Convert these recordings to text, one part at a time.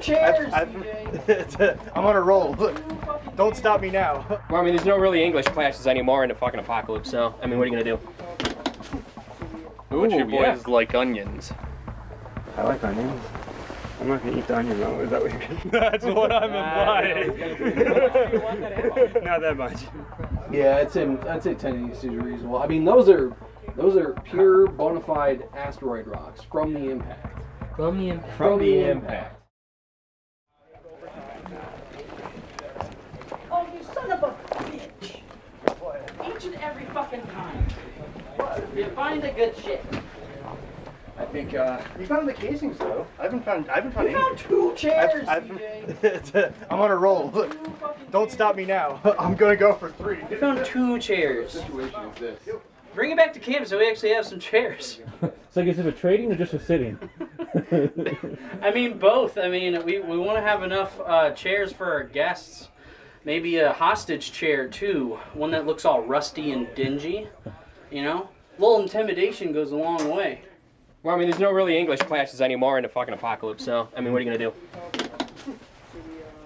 two chairs. I'm on a roll. Don't stop me now. Well, I mean, there's no really English classes anymore in the fucking apocalypse, so, I mean, what are you gonna do? But you Ooh, yeah. boys like onions. I like onions. I'm not gonna eat the onion though. Is that what you're That's what I'm implying. Not that much. Yeah, I'd say I'd say ten is reasonable. I mean, those are those are pure bona fide asteroid rocks from the impact. From the impact. From the impact you son of a bitch! Each and every fucking time. You find a good shit. I think uh, we found the casings though. I haven't found. I haven't found You any. found two chairs, I've- CJ. I'm on a roll. Don't stop me now. I'm gonna go for three. We found two chairs. Bring it back to camp so we actually have some chairs. So I guess if a trading or just for sitting? I mean, both. I mean, we, we want to have enough uh, chairs for our guests. Maybe a hostage chair, too. One that looks all rusty and dingy. You know? A little intimidation goes a long way. Well, I mean, there's no really English classes anymore in the fucking apocalypse, so, I mean, what are you gonna do?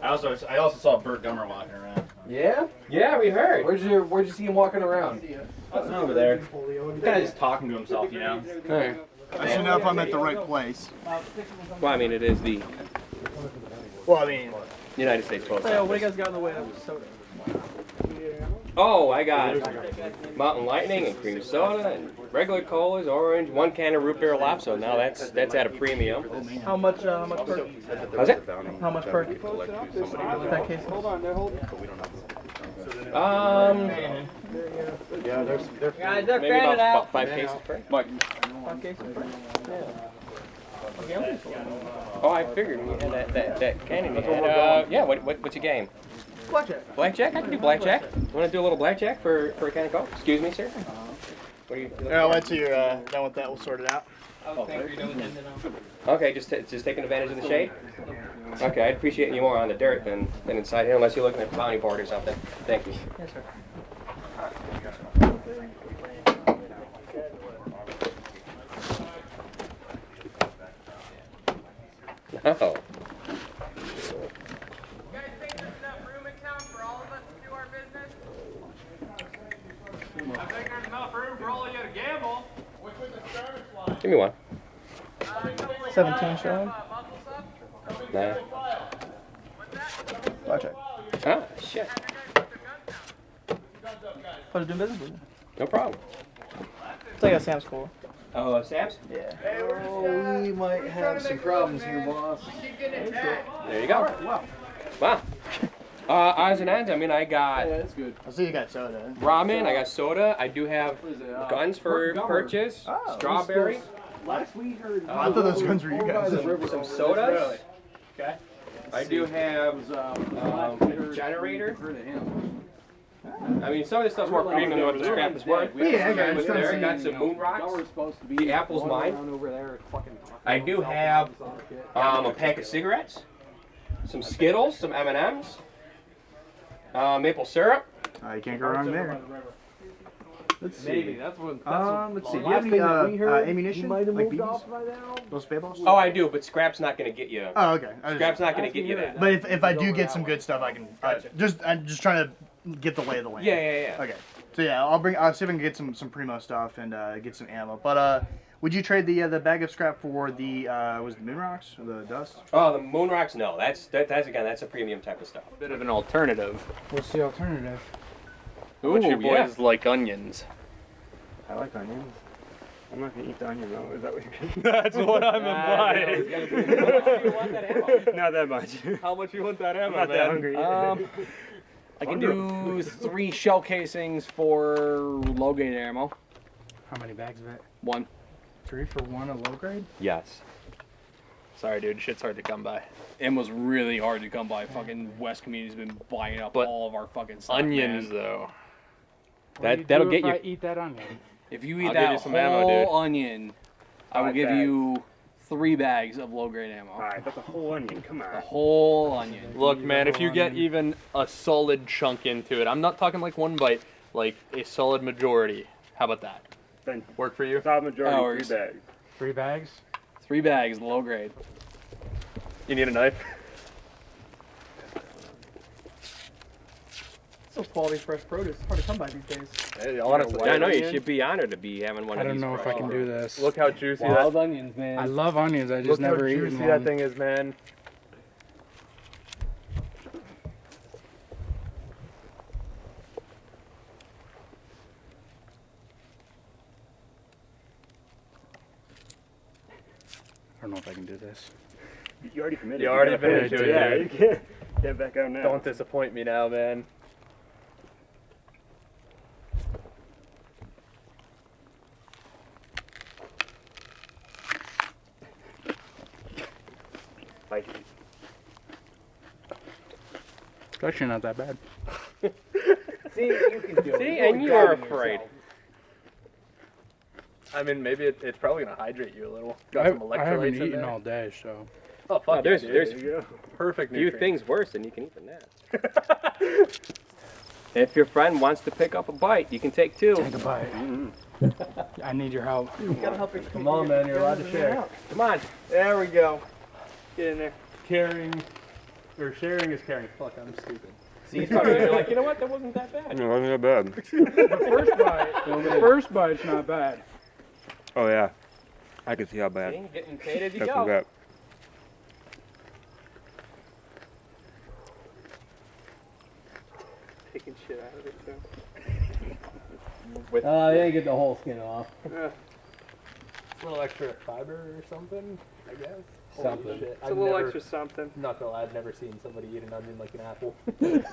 I also I also saw Burt Gummer walking around. Yeah? Yeah, we heard. Where'd you Where'd you see him walking around? over there. He's kind of just talking to himself, you know. Hey. I should know if I'm at the right place. Well, I mean, it is the Well, I mean, United States Post Hey, what do you guys got in the way of soda? Oh, I got Mountain Lightning and cream soda and regular colas, orange, one can of root beer lopso. Now that's that's at a premium. How much? Uh, how much per? How's it? How much per? That case. Hold on, they're holding. Um, Yeah, there's they're Guys, they're maybe about, about five cases per. five cases per. Yeah. Oh, I figured we had that that, that cannon. you had. Uh, yeah. What, what what's your game? Blackjack. Blackjack? I can do blackjack. Want to do a little blackjack for for a can of coke? Excuse me, sir. What are you? Yeah, once you're uh, done with that, we'll sort it out. Okay, just t- just taking advantage of the shade. Okay, I'd appreciate you more on the dirt than, than inside here, unless you're looking at a bounty board or something. Thank you. Yes, sir. Oh. Give me one. 17 showing. Nah. Blackjack. Ah, shit. Pleasure doing business with you. No problem. It's like a Sam's Club. Oh, uh, Sam's? Yeah. Oh, we might have some problems here, boss. There you go. Wow. Wow. Uh, odds and ends, I mean, I got Yeah, that's good. I see you got soda. ramen, I got soda, I do have Uh, guns for Gummer. purchase, Oh, strawberry, Last we heard. I thought those guns were you guys. some sodas. Okay. I do have um, a generator. I mean, some of this stuff's more premium than what the scrap is worth. Yeah, I got it. With there, I got some moon rocks. The apple's mine. I do have um, a pack of cigarettes, some Skittles, some M&Ms, uh, maple syrup. Uh, you can't go wrong there. Let's see. Maybe. see. That's what. Um, let's see. Do you have any uh, uh, ammunition? he might have Like moved BBs? off by now. Those spitballs? Oh, I do, but scrap's not going to get you. Oh, okay. I Scrap's just, not going to get you that. but if, if I do get some good stuff, I can. Uh, just I'm just trying to get the lay of the land. Yeah, yeah, yeah. Okay. So yeah, I'll bring. I'll see if I can get some some primo stuff and uh, get some ammo. But uh, would you trade the uh, the bag of scrap for the uh, was the moon rocks or the dust? Oh, the moon rocks? No, that's that, that's again that's a premium type of stuff. A Bit of an alternative. What's the alternative? But you Ooh, yeah. boys like onions. I like onions. I'm not gonna eat the onion though. Is that what you're That's what I'm implying. Not that much. How much you want that ammo, I'm not that hungry. Um, I can do three shell casings for low grade ammo. How many bags of it? One. Three for one, a low grade. Yes. Sorry, dude. Shit's hard to come by. Ammo's really hard to come by. Fucking West community's been buying up But all of our fucking stuff. Onions, man. though. That that'll get if you. I eat that onion. If you eat I'll give that you some whole ammo, dude. onion, I will Five give bags. you three bags of low grade ammo. Alright, that's a whole onion. Come on. The on. whole onion. Look, man, if you whole get even a solid chunk into it, I'm not talking like one bite, like a solid majority. How about that? Work for you. Top majority Hours. three bags. Three bags. Three bags, low grade. You need a knife. So quality fresh produce. It's hard to come by these days. Hey, honestly, I know onion. you should be honored to be having one I of these. I don't know if I can do this. Look how juicy wild that. onions, man. I love onions. I just Look never eat one. Look how juicy that thing is, man. Don't know if I can do this. You already committed. You already committed to it, Yeah, dude. you can't get back out now. Don't disappoint me now, man. Like, It's actually not that bad. See, you can do it. See, and you are afraid. yourself. I mean, maybe it, it's probably gonna hydrate you a little. Got I, some I haven't electrolytes in eaten there. all day, so. Oh fuck, Oh, there's dude. there's there perfect few nutrients. things worse than you can eat than that. if your friend wants to pick up a bite, you can take two. Take a bite. Mm-hmm. I need your help. gotta help her. Come on, man, you're allowed to share. Come on. There we go. Get in there. Caring or sharing is caring. Fuck, I'm stupid. See, he's probably you're like, you know what? That wasn't that bad. No, wasn't that bad. the first bite. The first bite's not bad. Oh yeah. I can see how bad. See, getting paid as you go. that. Taking shit out of it too. Uh, they didn't get the whole skin off. A little extra fiber or something, I guess. Something. Holy shit. It's I've a little never, extra something. Not gonna lie, I've never seen somebody eat an onion like an apple.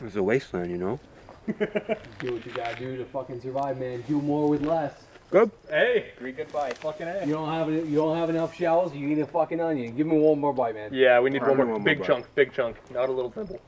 It's a wasteland, you know. Do what you gotta do to fucking survive, man. Do more with less. Good. hey, Three good bites. fucking a. You don't have it. You don't have enough shells. You need a fucking onion. Give me one more bite, man. Yeah, we need one more one more big bite. chunk, big chunk, not a little dimple.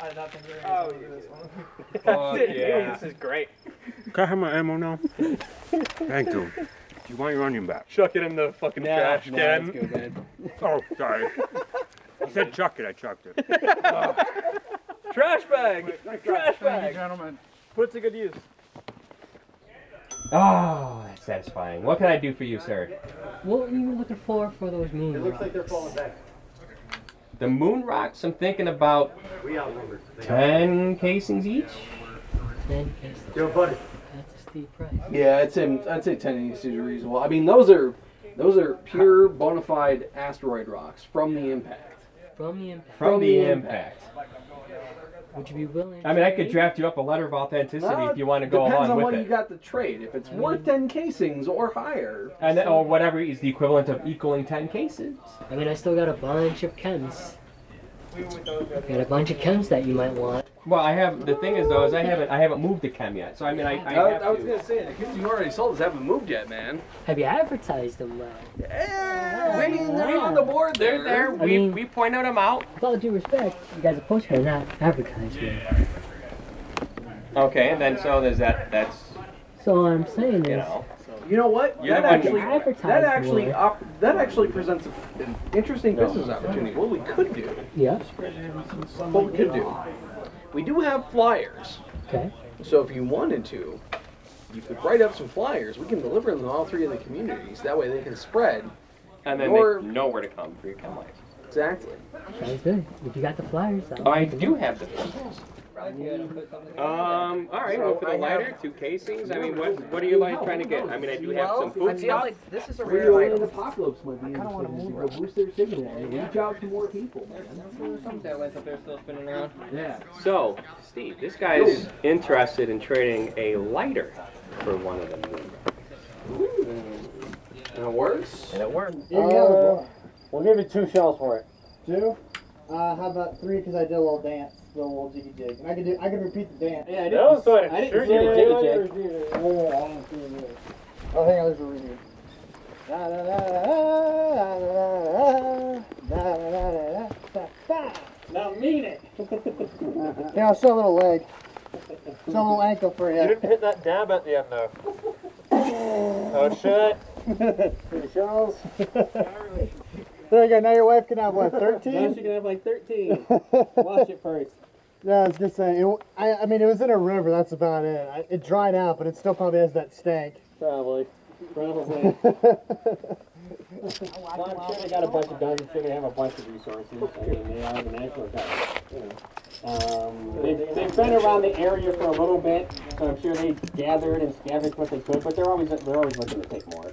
I did not think they were Oh, gonna do this one. Fuck yeah. This is great. Can I have my ammo now? Thank you. Do you want your onion back? Chuck it in the fucking Nah, trash nah, can. good, man. Oh, sorry. I said chuck it, I chucked it. Trash bag. Trash Thank you, bag. gentlemen. Put it to good use. Oh, that's satisfying. What can I do for you, sir? What were you looking for for those moon It looks like they're falling back. The moon rocks, I'm thinking about 10 casings each. Ten casings. Yo, buddy. That's a steep price. Yeah, I'd say I'd say ten eighty is reasonable. I mean, those are those are pure bona fide asteroid rocks from the impact. From the impact. From, the impact. Would you be willing? I mean, I could draft you up a letter of authenticity Uh, if you want to go along with it. Depends along on with what it. you got to trade. If it's worth ten casings or higher, And then, or whatever is the equivalent of equaling 10 cases. I mean, I still got a bunch of chems. Got a bunch of chems that you might want. Well, I have, the thing is though, is I haven't, I haven't moved the chem yet. So I mean, I, I I, have I was to. gonna say the kids you already sold us haven't moved yet, man. Have you advertised them well? I mean, they're on the board They're there. I We, mean- we point out them out. With all due respect, you guys are supposed to not advertise well. Okay, and then so there's that, that's, So I'm saying is, you know. You know what? You're that actually that actually op, that actually presents an interesting business opportunity. What we could do, yeah, what we could do, we do have flyers. okay. So if you wanted to, you could write up some flyers. We can deliver them to all three of the communities. That way they can spread. And then Or- they know where to come for your chem life. Exactly. Sounds good. If you got the flyers, I'll I do have the flyers. Um, all right, well, for the lighter, two casings. I mean, what what are you like trying to get? I mean, I do have some food stuff. this is a Real rare and item. apocalypse might be interesting to move. boost their signal and reach out to more people, man. Some satellites up there still spinning around. Yeah. So, Steve, this guy is interested in trading a lighter for one of them. And it works. And it works. Uh, we'll give you two shells for it. Two? Uh, how about three? Because I did a little dance, a little jiggy jig, and I can do. I can repeat the dance. Yeah, I didn't- No, so I- I didn't sure see the jiggy jig. Oh, I don't see it. Oh, hang on, there's a reading. Da da da da da da da da da. Now mean it. Yeah, I'll show a little leg. Show a little ankle for you. You didn't hit that dab at the end though. oh shit. Three shells. there you go. Now your wife can have what? Thirteen. Now she can have like 13. Wash it first. Yeah, I was just saying. It, I, I mean, it was in a river. That's about it. I, it dried out, but it still probably has that stank. Probably. Probably. well, I'm sure they got a bunch of guns. I'm sure they have a bunch of resources. I mean, they are the national guard. You know. Um, they've, they've been around the area for a little bit, so I'm sure they gathered and scavenged what they could. But they're always they're always looking to take more.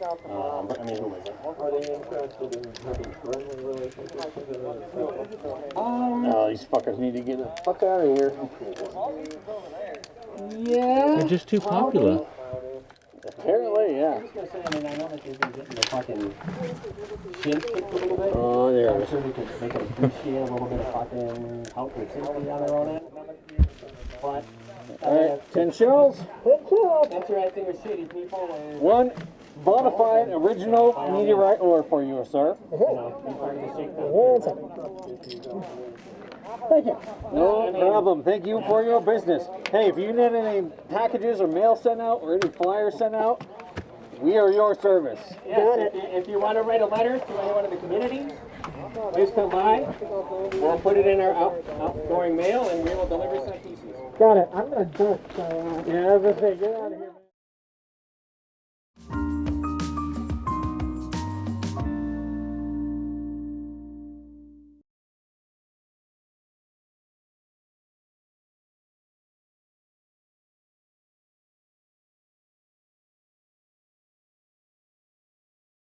Um, but I mean, who is it? Are they interested in having friendly relationships with the Um, Oh, these fuckers need to get the fuck out of here. Yeah. They're just too popular. Apparently, I yeah. was gonna say, I mean, I know that they've been getting the fucking shins a little bit. Oh, there it I'm is. sure they could, they could appreciate a little bit of fucking help and sympathy on their own end. But, All right, ten shells. That's the right thing with shitty people One bona fide original meteorite ore for you, sir. you know, be part of the shake Thank you. No problem. Thank you for your business. Hey, if you need any packages or mail sent out or any flyers sent out, we are your service. Yes, if you, if you want to write a letter to anyone in the community, please come by. We'll put it in our out, outgoing mail and we will deliver some pieces. Got it. I'm gonna duck. So, uh, Yeah, I was gonna say, get out of here.